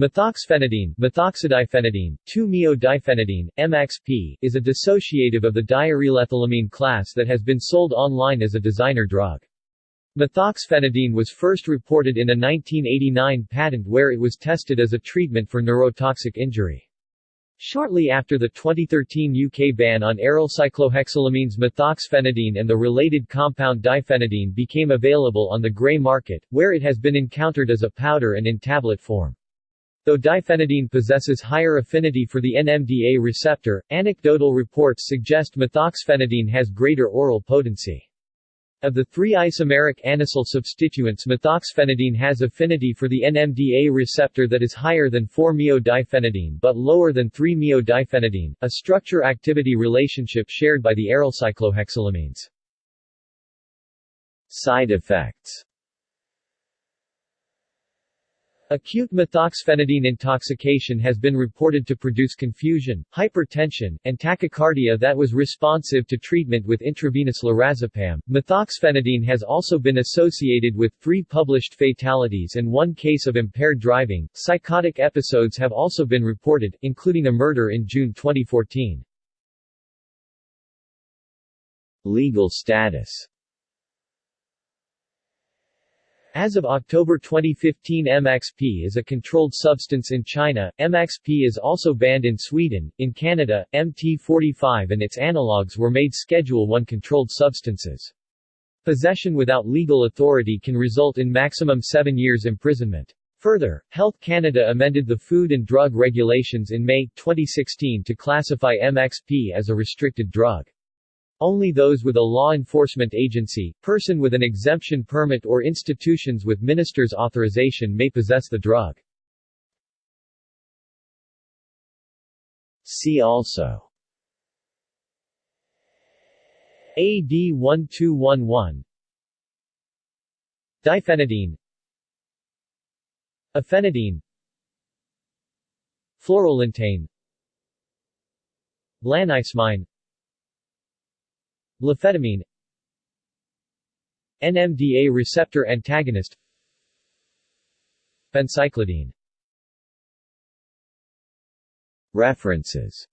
Methoxphenidine, methoxidiphenidine, 2-meo-diphenidine, MXP, is a dissociative of the diarylethylamine class that has been sold online as a designer drug. Methoxphenidine was first reported in a 1989 patent where it was tested as a treatment for neurotoxic injury. Shortly after the 2013 UK ban on aryl cyclohexylamines methoxphenidine and the related compound diphenidine became available on the grey market, where it has been encountered as a powder and in tablet form. Though diphenidine possesses higher affinity for the NMDA receptor, anecdotal reports suggest methoxphenidine has greater oral potency. Of the three isomeric anisole substituents methoxphenidine has affinity for the NMDA receptor that is higher than 4-meo-diphenidine but lower than 3-meo-diphenidine, a structure-activity relationship shared by the aryl cyclohexylamines. Side effects Acute methoxphenidine intoxication has been reported to produce confusion, hypertension, and tachycardia that was responsive to treatment with intravenous lorazepam. Methoxphenidine has also been associated with three published fatalities and one case of impaired driving. Psychotic episodes have also been reported, including a murder in June 2014. Legal status as of October 2015 MXP is a controlled substance in China, MXP is also banned in Sweden, in Canada, MT45 and its analogues were made Schedule 1 controlled substances. Possession without legal authority can result in maximum seven years imprisonment. Further, Health Canada amended the Food and Drug Regulations in May, 2016 to classify MXP as a restricted drug. Only those with a law enforcement agency, person with an exemption permit or institutions with minister's authorization may possess the drug. See also AD 1211 Diphenidine Ephenidine Fluorolintane Lanismine Lefetamine. NMDA receptor antagonist. Phencyclidine. References